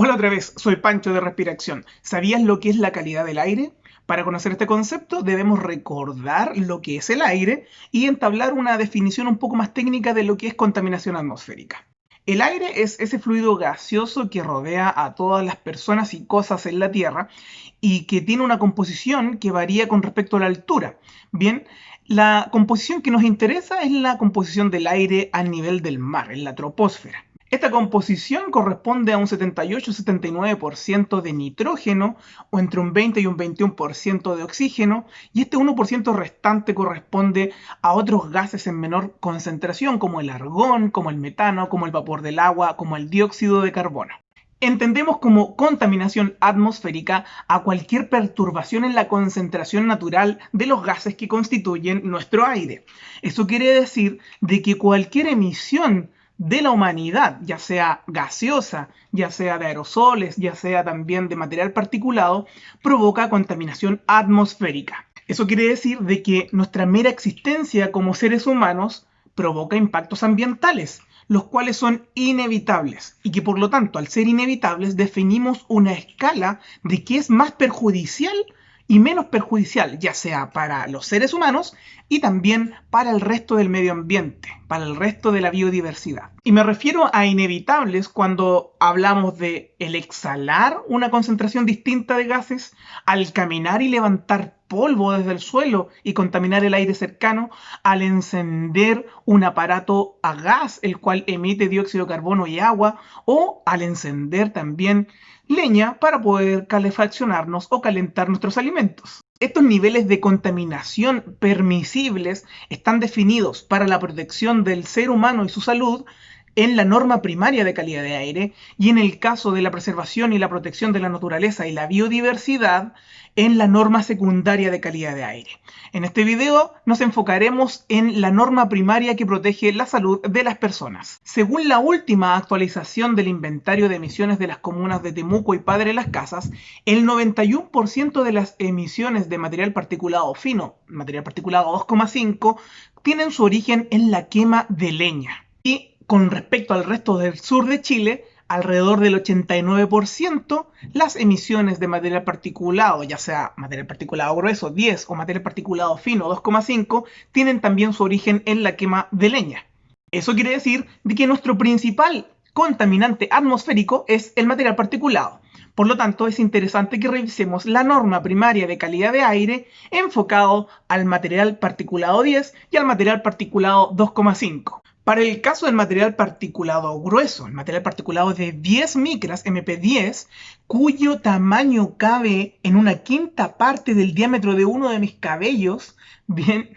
Hola otra vez, soy Pancho de Respiración. ¿Sabías lo que es la calidad del aire? Para conocer este concepto debemos recordar lo que es el aire y entablar una definición un poco más técnica de lo que es contaminación atmosférica. El aire es ese fluido gaseoso que rodea a todas las personas y cosas en la Tierra y que tiene una composición que varía con respecto a la altura. Bien, la composición que nos interesa es la composición del aire a nivel del mar, en la troposfera. Esta composición corresponde a un 78-79% de nitrógeno o entre un 20 y un 21% de oxígeno y este 1% restante corresponde a otros gases en menor concentración como el argón, como el metano, como el vapor del agua, como el dióxido de carbono. Entendemos como contaminación atmosférica a cualquier perturbación en la concentración natural de los gases que constituyen nuestro aire. Eso quiere decir de que cualquier emisión de la humanidad, ya sea gaseosa, ya sea de aerosoles, ya sea también de material particulado, provoca contaminación atmosférica. Eso quiere decir de que nuestra mera existencia como seres humanos provoca impactos ambientales, los cuales son inevitables y que por lo tanto al ser inevitables definimos una escala de qué es más perjudicial y menos perjudicial, ya sea para los seres humanos y también para el resto del medio ambiente, para el resto de la biodiversidad. Y me refiero a inevitables cuando hablamos de el exhalar una concentración distinta de gases, al caminar y levantar polvo desde el suelo y contaminar el aire cercano, al encender un aparato a gas el cual emite dióxido de carbono y agua, o al encender también leña para poder calefaccionarnos o calentar nuestros alimentos. Estos niveles de contaminación permisibles están definidos para la protección del ser humano y su salud en la norma primaria de calidad de aire y en el caso de la preservación y la protección de la naturaleza y la biodiversidad en la norma secundaria de calidad de aire. En este video nos enfocaremos en la norma primaria que protege la salud de las personas. Según la última actualización del inventario de emisiones de las comunas de Temuco y Padre Las Casas, el 91% de las emisiones de material particulado fino, material particulado 2,5, tienen su origen en la quema de leña. Y con respecto al resto del sur de Chile, alrededor del 89% las emisiones de material particulado, ya sea material particulado grueso 10 o material particulado fino 2,5, tienen también su origen en la quema de leña. Eso quiere decir de que nuestro principal contaminante atmosférico es el material particulado. Por lo tanto, es interesante que revisemos la norma primaria de calidad de aire enfocado al material particulado 10 y al material particulado 2,5. Para el caso del material particulado grueso, el material particulado de 10 micras, MP10, cuyo tamaño cabe en una quinta parte del diámetro de uno de mis cabellos, bien,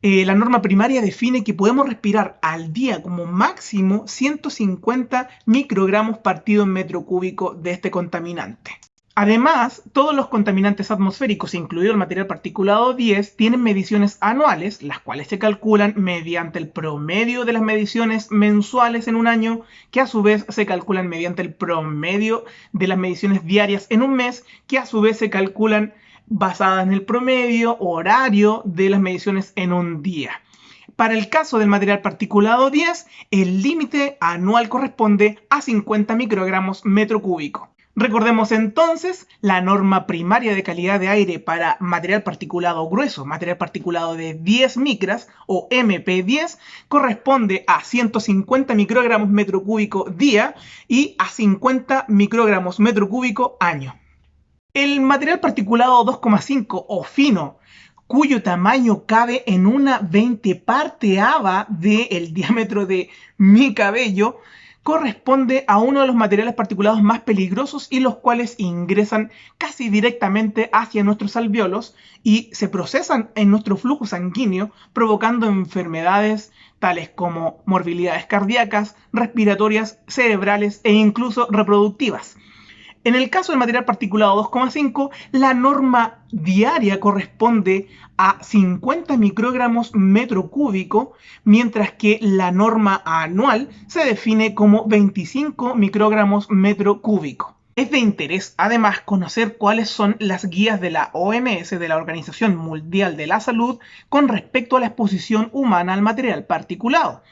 eh, la norma primaria define que podemos respirar al día como máximo 150 microgramos partido en metro cúbico de este contaminante. Además, todos los contaminantes atmosféricos, incluido el material particulado 10, tienen mediciones anuales, las cuales se calculan mediante el promedio de las mediciones mensuales en un año, que a su vez se calculan mediante el promedio de las mediciones diarias en un mes, que a su vez se calculan basadas en el promedio horario de las mediciones en un día. Para el caso del material particulado 10, el límite anual corresponde a 50 microgramos metro cúbico. Recordemos entonces la norma primaria de calidad de aire para material particulado grueso, material particulado de 10 micras o MP10 corresponde a 150 microgramos metro cúbico día y a 50 microgramos metro cúbico año. El material particulado 2,5 o fino cuyo tamaño cabe en una 20 parteava del diámetro de mi cabello, corresponde a uno de los materiales particulados más peligrosos y los cuales ingresan casi directamente hacia nuestros alveolos y se procesan en nuestro flujo sanguíneo provocando enfermedades tales como morbilidades cardíacas, respiratorias, cerebrales e incluso reproductivas. En el caso del material particulado 2,5, la norma diaria corresponde a 50 microgramos metro cúbico, mientras que la norma anual se define como 25 microgramos metro cúbico. Es de interés además conocer cuáles son las guías de la OMS, de la Organización Mundial de la Salud, con respecto a la exposición humana al material particulado.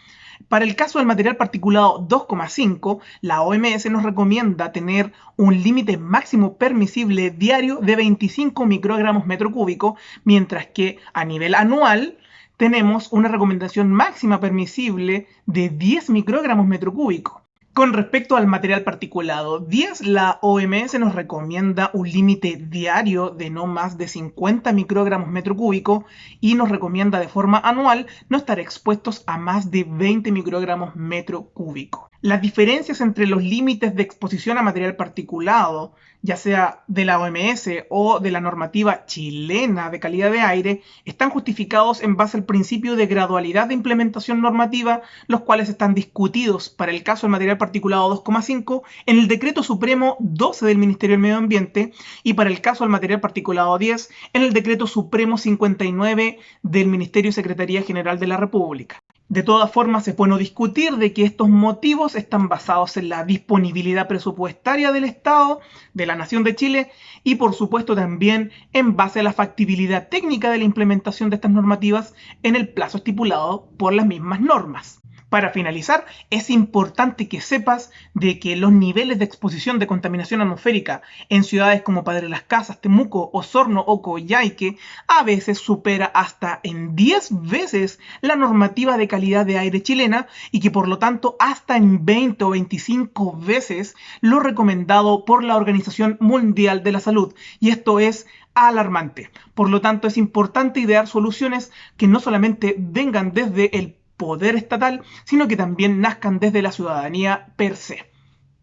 Para el caso del material particulado 2,5, la OMS nos recomienda tener un límite máximo permisible diario de 25 microgramos metro cúbico, mientras que a nivel anual tenemos una recomendación máxima permisible de 10 microgramos metro cúbico. Con respecto al material particulado 10, la OMS nos recomienda un límite diario de no más de 50 microgramos metro cúbico y nos recomienda de forma anual no estar expuestos a más de 20 microgramos metro cúbico. Las diferencias entre los límites de exposición a material particulado, ya sea de la OMS o de la normativa chilena de calidad de aire, están justificados en base al principio de gradualidad de implementación normativa, los cuales están discutidos para el caso del material particulado 2,5 en el Decreto Supremo 12 del Ministerio del Medio Ambiente y para el caso del material particulado 10 en el Decreto Supremo 59 del Ministerio y Secretaría General de la República. De todas formas, es bueno discutir de que estos motivos están basados en la disponibilidad presupuestaria del Estado, de la Nación de Chile, y por supuesto también en base a la factibilidad técnica de la implementación de estas normativas en el plazo estipulado por las mismas normas. Para finalizar, es importante que sepas de que los niveles de exposición de contaminación atmosférica en ciudades como Padre Las Casas, Temuco, Osorno o Coyhaique a veces supera hasta en 10 veces la normativa de calidad de aire chilena y que por lo tanto hasta en 20 o 25 veces lo recomendado por la Organización Mundial de la Salud. Y esto es alarmante. Por lo tanto, es importante idear soluciones que no solamente vengan desde el poder estatal, sino que también nazcan desde la ciudadanía per se.